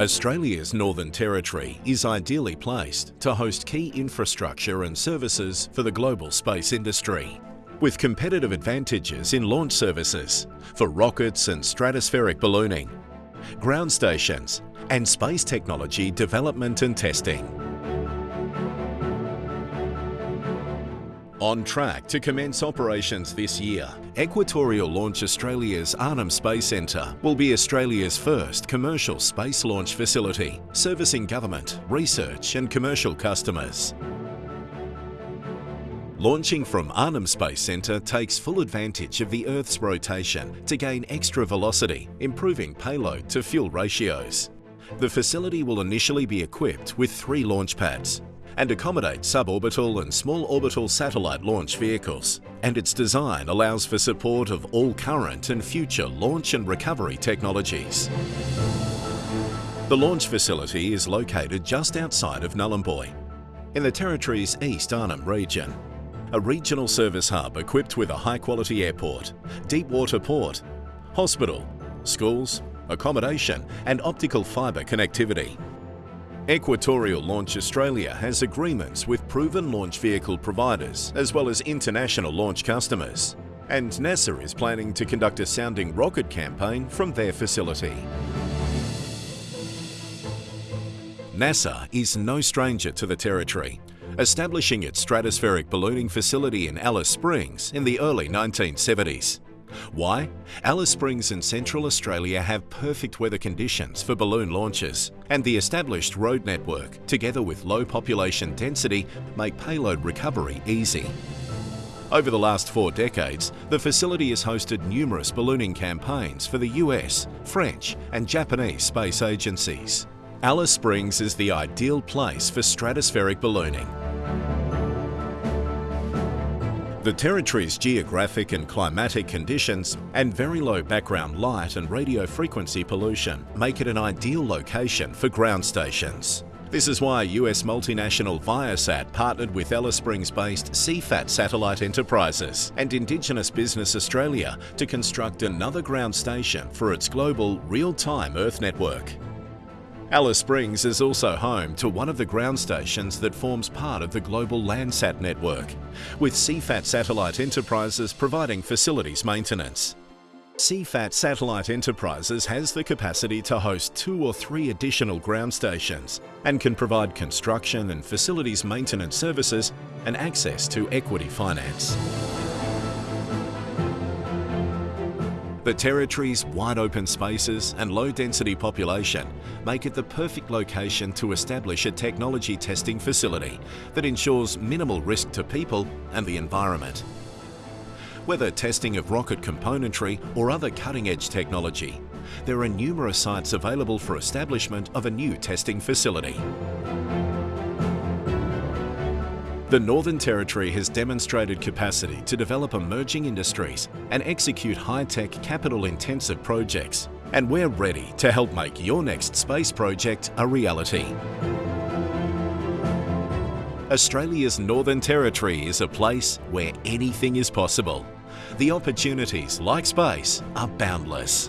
Australia's Northern Territory is ideally placed to host key infrastructure and services for the global space industry. With competitive advantages in launch services for rockets and stratospheric ballooning, ground stations and space technology development and testing. On track to commence operations this year, Equatorial Launch Australia's Arnhem Space Centre will be Australia's first commercial space launch facility, servicing government, research and commercial customers. Launching from Arnhem Space Centre takes full advantage of the Earth's rotation to gain extra velocity, improving payload to fuel ratios. The facility will initially be equipped with three launch pads, and accommodate suborbital and small orbital satellite launch vehicles. And its design allows for support of all current and future launch and recovery technologies. The launch facility is located just outside of Nhulunbuy, in the Territory's East Arnhem region. A regional service hub equipped with a high-quality airport, deep water port, hospital, schools, accommodation and optical fibre connectivity. Equatorial Launch Australia has agreements with proven launch vehicle providers as well as international launch customers. And NASA is planning to conduct a sounding rocket campaign from their facility. NASA is no stranger to the territory, establishing its stratospheric ballooning facility in Alice Springs in the early 1970s. Why? Alice Springs and Central Australia have perfect weather conditions for balloon launches, and the established road network, together with low population density, make payload recovery easy. Over the last four decades, the facility has hosted numerous ballooning campaigns for the US, French and Japanese space agencies. Alice Springs is the ideal place for stratospheric ballooning. The Territory's geographic and climatic conditions and very low background light and radio frequency pollution make it an ideal location for ground stations. This is why US multinational Viasat partnered with Alice Springs-based CFAT Satellite Enterprises and Indigenous Business Australia to construct another ground station for its global real-time Earth network. Alice Springs is also home to one of the ground stations that forms part of the global Landsat network, with CFAT Satellite Enterprises providing facilities maintenance. CFAT Satellite Enterprises has the capacity to host two or three additional ground stations and can provide construction and facilities maintenance services and access to equity finance. The Territory's wide open spaces and low density population make it the perfect location to establish a technology testing facility that ensures minimal risk to people and the environment. Whether testing of rocket componentry or other cutting-edge technology, there are numerous sites available for establishment of a new testing facility. The Northern Territory has demonstrated capacity to develop emerging industries and execute high-tech capital-intensive projects. And we're ready to help make your next space project a reality. Australia's Northern Territory is a place where anything is possible. The opportunities, like space, are boundless.